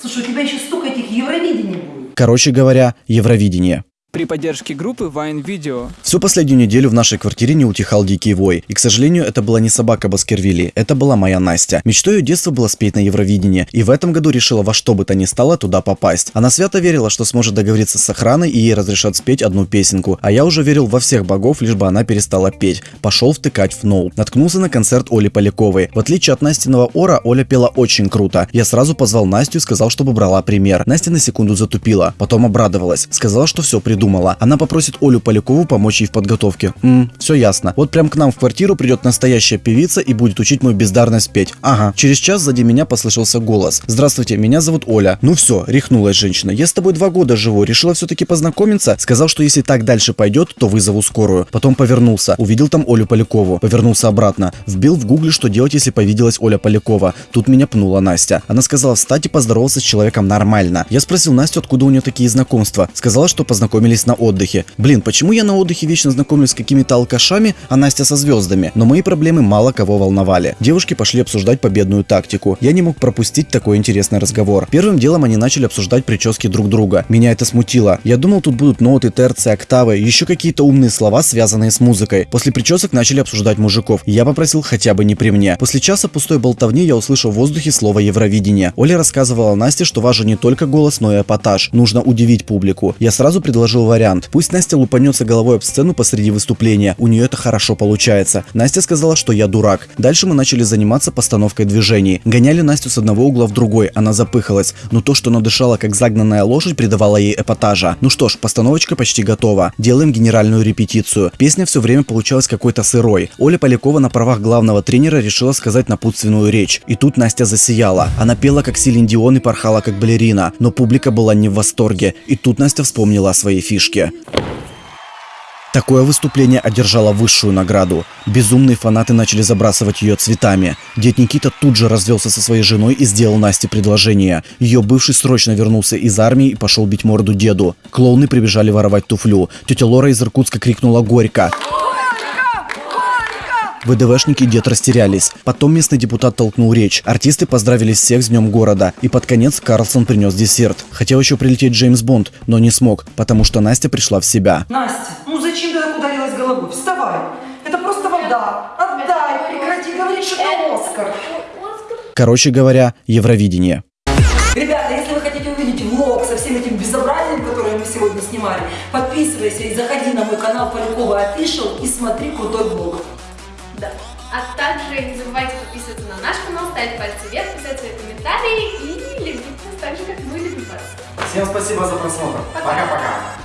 Слушай, у тебя еще столько этих Евровидений будет. Короче говоря, Евровидение. При поддержке группы Vine Video. Всю последнюю неделю в нашей квартире не утихал дикий вой. И, к сожалению, это была не собака Баскервилли, это была моя Настя. Мечтой ее детства было спеть на Евровидении, и в этом году решила во что бы то ни стало туда попасть. Она свято верила, что сможет договориться с охраной и ей разрешат спеть одну песенку. А я уже верил во всех богов, лишь бы она перестала петь. Пошел втыкать в ноут. Наткнулся на концерт Оли Поляковой. В отличие от Настиного ора, Оля пела очень круто. Я сразу позвал Настю и сказал, чтобы брала пример. Настя на секунду затупила, потом обрадовалась. Сказала, что все придумала. Она попросила просит Олю Полякову помочь ей в подготовке. Ммм, все ясно. Вот прям к нам в квартиру придет настоящая певица и будет учить мою бездарность петь. Ага. Через час сзади меня послышался голос. Здравствуйте, меня зовут Оля. Ну все, рехнулась женщина. Я с тобой два года живу, решила все-таки познакомиться. Сказал, что если так дальше пойдет, то вызову скорую. Потом повернулся, увидел там Олю Полякову. Повернулся обратно. Вбил в гугле, что делать, если повиделась Оля Полякова. Тут меня пнула Настя. Она сказала встать и поздоровался с человеком нормально. Я спросил Настю, откуда у нее такие знакомства. Сказала, что познакомились на отдыхе. Блин, почему я на отдыхе вечно знакомлюсь с какими-то алкашами, а Настя со звездами? Но мои проблемы мало кого волновали. Девушки пошли обсуждать победную тактику. Я не мог пропустить такой интересный разговор. Первым делом они начали обсуждать прически друг друга. Меня это смутило. Я думал, тут будут ноты, терции, октавы, еще какие-то умные слова, связанные с музыкой. После причесок начали обсуждать мужиков. Я попросил хотя бы не при мне. После часа пустой болтовни я услышал в воздухе слово Евровидение. Оля рассказывала Насте, что важен не только голос, но и эпатаж. Нужно удивить публику. Я сразу предложил вариант. Пусть Настя лупанется головой об сцену посреди выступления. У нее это хорошо получается. Настя сказала, что я дурак. Дальше мы начали заниматься постановкой движений. Гоняли Настю с одного угла в другой, она запыхалась. Но то, что она дышала как загнанная лошадь, придавало ей эпатажа. Ну что ж, постановочка почти готова. Делаем генеральную репетицию. Песня все время получалась какой-то сырой. Оля Полякова на правах главного тренера решила сказать напутственную речь. И тут Настя засияла. Она пела как Силин Дион и порхала как балерина. Но публика была не в восторге. И тут Настя вспомнила о своей фишке. Такое выступление одержало высшую награду. Безумные фанаты начали забрасывать ее цветами. Дед Никита тут же развелся со своей женой и сделал Насте предложение. Ее бывший срочно вернулся из армии и пошел бить морду деду. Клоуны прибежали воровать туфлю. Тетя Лора из Иркутска крикнула «Горько!». ВДВшники дед растерялись. Потом местный депутат толкнул речь. Артисты поздравили всех с днем города. И под конец Карлсон принес десерт. Хотел еще прилететь Джеймс Бонд, но не смог, потому что Настя пришла в себя. Настя, ну зачем ты так ударилась головой? Вставай. Это просто вода. Отдай, прекрати говорить, что это Оскар. Короче говоря, Евровидение. Ребята, если вы хотите увидеть влог со всем этим безобразием, которое мы сегодня снимали, подписывайся и заходи на мой канал Полякова Official и смотри крутой влог. Да. А также не забывайте подписываться на наш канал, ставить пальцы вверх, писать свои комментарии и любить нас так же, как мы любим вас. Всем спасибо за просмотр. Пока-пока.